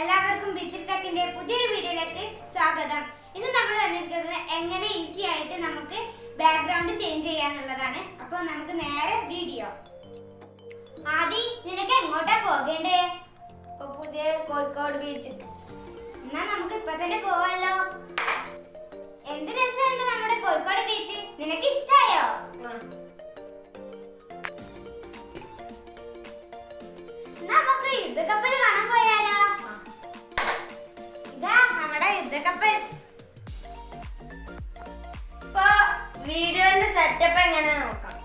എല്ലാവർക്കും ബിത്തിരിട്ടക്കിന്റെ പുതിയൊരു വീഡിയോയിലേക്ക് സ്വാഗതം. ഇന്ന് നമ്മൾ വന്നിരിക്കുന്നത് എങ്ങനെ ഈസി ആയിട്ട് നമുക്ക് ബാക്ക്ഗ്രൗണ്ട് ചേഞ്ച് ചെയ്യാന്നുള്ളതാണ്. അപ്പോൾ നമുക്ക് നേരെ വീഡിയോ ആദി നിനക്ക് എങ്ങോട്ടാ പോകേണ്ടേ? ഇപ്പൊ പുതിയ കോഴിക്കോട് ബീച്ച് എന്നാ നമുക്ക് ഇപ്പൊ തന്നെ പോവാലോ. എന്ത് രസമുണ്ട് നമ്മുടെ കോഴിക്കോട് ബീച്ച് നിനക്ക് ഇഷ്ടായോ? നമുക്ക് യുദ്ധക്കപ്പൽ കപ്പൽ ഇപ്പൊ വീഡിയോന്റെ സെറ്റപ്പ് എങ്ങനെ നോക്കാം.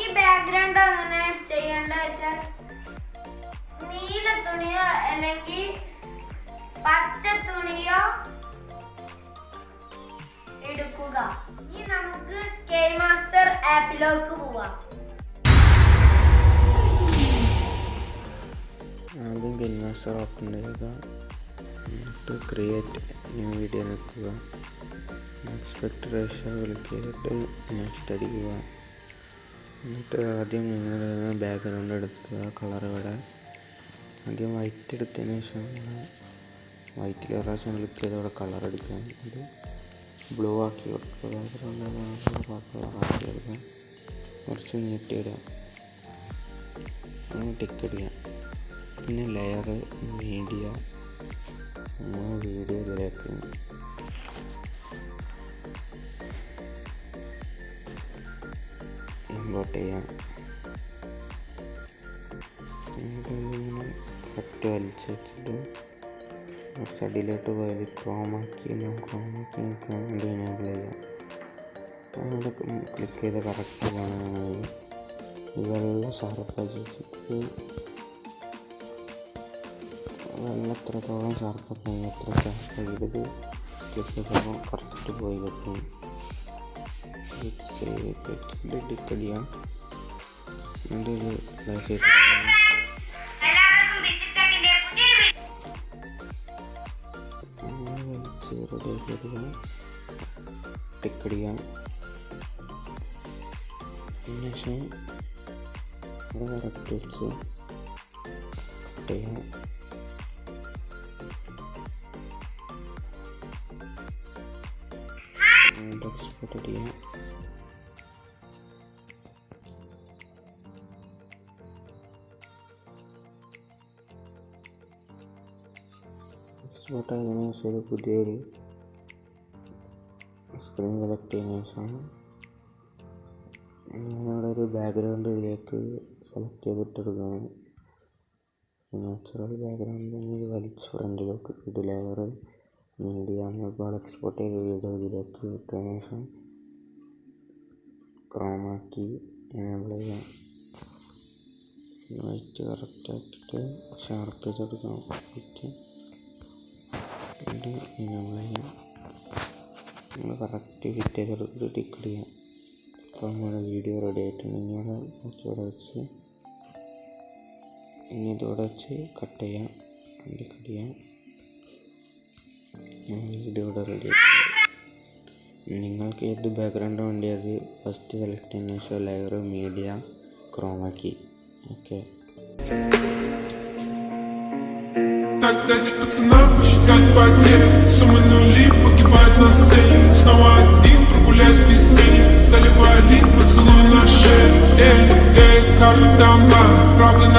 ഈ ബാക്ക്ഗ്രൗണ്ട് അങ്ങനെ ചെയ്യേണ്ട വെച്ചാൽ നീല തുണിയോ അല്ലെങ്കിൽ പച്ച തുണിയോ എടുക്കുക. ഇനി നമുക്ക് കെ മാസ്റ്റർ ആപ്പിലേക്ക് പോവാം. ആദ്യം ഗെയിം മാസ്റ്റർ ഓപ്പൺ ചെയ്യുക എന്നിട്ട് ക്രിയേറ്റ് ന്യൂ വീഡിയോ നിൽക്കുക. എക്സ്പെക്ട് റേഷ്യോ ക്ലിക്ക് ചെയ്തിട്ട് നെക്സ്റ്റ് അടിക്കുക എന്നിട്ട് ആദ്യം നിങ്ങൾ ബാക്ക്ഗ്രൗണ്ട് എടുക്കുക കളർ ഇവിടെ. ആദ്യം വൈറ്റ് എടുത്തതിന് ശേഷം വൈറ്റിൽ പ്രാവശ്യം ക്ലിക്ക് ചെയ്ത് അവിടെ കളർ എടുക്കുക. അത് ബ്ലൂ ആക്കി കൊടുക്കുക. ബാക്ക്ഗ്രൗണ്ട് കളറാക്കി എടുക്കുക കുറച്ച് നീട്ടിയിടുക ടിക്ക് അടിക്കുക പിന്നെ ലെയർ മീഡിയ അങ്ങനെ വീഡിയോ ഇതിലേക്കുണ്ട് ഇമ്പോർട്ട് ചെയ്യാം. ഇങ്ങനെ കറക്റ്റ് വലിച്ച് വെച്ചിട്ട് അടിയിലോട്ട് പോയത് ക്രോമാക്കി ക്രോമാക്കി വേണ്ടി എനേബിൾ ക്ലിക്ക് ചെയ്ത് കറക്റ്റ് കാണുകയാണെങ്കിൽ ഇതെല്ലാം ഷാർപ്പാക്കി വെച്ചിട്ട് വെള്ളം എത്രത്തോളം ഷാർപ്പാക്കി എത്ര ഷാർപ്പാക്കിയത് ക്ലിക്ക് ചെയ്തപ്പോൾ കറക്റ്റ് പോയി കിട്ടും ഡിക്കടിയാം എന്നിട്ട് ഇത് ഇതാ ചെയ്ത് എല്ലാവർക്കും ബിത്തിരിട്ടക്കിന്റെ പുതിയൊരു അങ്ങനെ വലിച്ച് റെഡിയാക്കി എടുക്കാം ടിക്കടിക്കാം അതിനുശേഷം ഇവിടെ കറക്റ്റ് വെച്ച് കട്ട് ചെയ്യാം എക്സ്പോർട്ട് ചെയ്യാം എക്സ്പോർട്ട് ആയതിനു ശേഷം ഒരു പുതിയൊരു സ്ക്രീൻ സെലക്ട് ചെയ്തതിനു ശേഷം ഞാനിവിടെ ഒരു ബാക്ക്ഗ്രൗണ്ട് സെലക്ട് ചെയ്തിട്ടെടുക്കുകയാണ്. നാച്ചുറൽ ബാക്ക്ഗ്രൗണ്ട് ഇത് വലിച്ച് ഫ്രണ്ടിലോട്ട് ഇടില്ല മീഡിയ ഒരുപാട് എക്സ്പോർട്ട് ചെയ്ത വീഡിയോ ഇതിലേക്ക് ഇട്ടതിന് ശേഷം ക്രോമാക്കി എനേബിൾ ചെയ്യാം വൈറ്റ് കറക്റ്റ് ആക്കിയിട്ട് ഷാർപ്പ് എനേബിൾ ചെയ്യാം. നമ്മൾ കറക്റ്റ് ഫിറ്റ് ചെയ്തെടുത്ത് ടിക്ക് ചെയ്യാം. അപ്പോൾ നമ്മുടെ വീഡിയോ റെഡി ആയിട്ടുണ്ട്. ഇനി ഇവിടെ കുറച്ചുകൂടെ വെച്ച് ഇനി ഇതോടെ വെച്ച് കട്ട് ചെയ്യാം. ടിക്ക് ചെയ്യാം. വീഡിയോ ഇവിടെ റെഡി നിങ്ങൾക്ക് ഏത് ബാക്ക്ഗ്രൗണ്ട് വേണ്ടിയത് ഫസ്റ്റ് സെലക്ട് ചെയ്യുന്ന ശേഷം ലെയർ മീഡിയ ക്രോമാക്കി ഓക്കെ Так дать пацанам посчитать потери Суммы нули погибают на сцене Снова